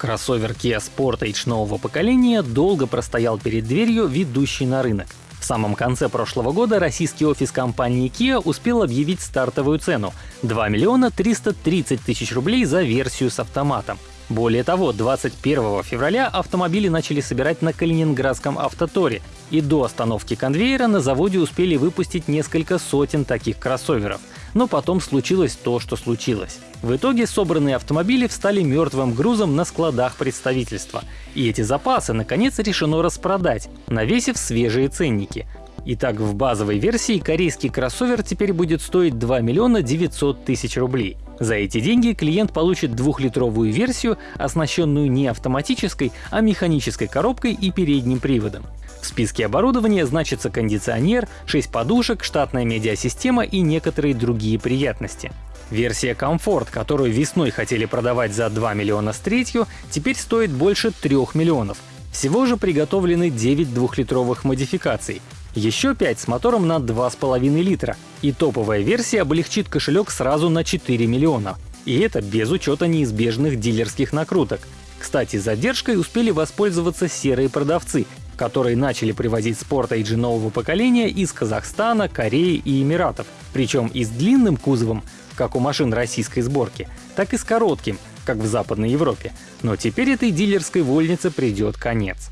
Кроссовер Kia Sportage нового поколения долго простоял перед дверью, ведущей на рынок. В самом конце прошлого года российский офис компании Kia успел объявить стартовую цену — 2 миллиона 330 тысяч рублей за версию с автоматом. Более того, 21 февраля автомобили начали собирать на Калининградском автоторе, и до остановки конвейера на заводе успели выпустить несколько сотен таких кроссоверов. Но потом случилось то, что случилось. В итоге собранные автомобили встали мертвым грузом на складах представительства. И эти запасы, наконец, решено распродать, навесив свежие ценники. Итак, в базовой версии корейский кроссовер теперь будет стоить 2 миллиона 900 тысяч рублей. За эти деньги клиент получит двухлитровую версию, оснащенную не автоматической, а механической коробкой и передним приводом. В списке оборудования значится кондиционер, 6 подушек, штатная медиасистема и некоторые другие приятности. Версия Комфорт, которую весной хотели продавать за 2 миллиона с третью, теперь стоит больше 3 миллионов. Всего же приготовлены 9 двухлитровых модификаций. Еще 5 с мотором на 2,5 литра. И топовая версия облегчит кошелек сразу на 4 миллиона. И это без учета неизбежных дилерских накруток. Кстати, задержкой успели воспользоваться серые продавцы, которые начали привозить спорт-эйджи нового поколения из Казахстана, Кореи и Эмиратов. Причем и с длинным кузовом, как у машин российской сборки, так и с коротким, как в Западной Европе. Но теперь этой дилерской вольнице придет конец.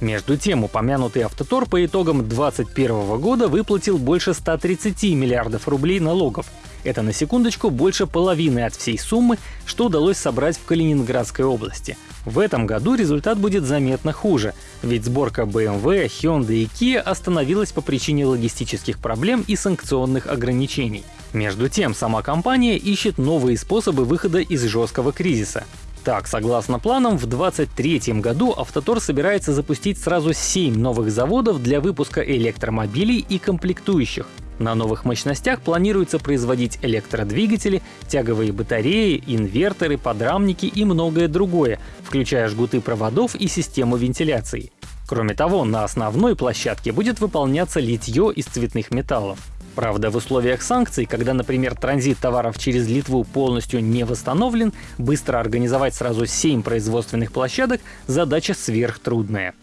Между тем, упомянутый Автотор по итогам 2021 года выплатил больше 130 миллиардов рублей налогов. Это на секундочку больше половины от всей суммы, что удалось собрать в Калининградской области. В этом году результат будет заметно хуже, ведь сборка BMW, Hyundai и Kia остановилась по причине логистических проблем и санкционных ограничений. Между тем, сама компания ищет новые способы выхода из жесткого кризиса. Так, согласно планам, в 2023 году Автотор собирается запустить сразу 7 новых заводов для выпуска электромобилей и комплектующих. На новых мощностях планируется производить электродвигатели, тяговые батареи, инверторы, подрамники и многое другое, включая жгуты проводов и систему вентиляции. Кроме того, на основной площадке будет выполняться литье из цветных металлов. Правда, в условиях санкций, когда, например, транзит товаров через Литву полностью не восстановлен, быстро организовать сразу 7 производственных площадок — задача сверхтрудная.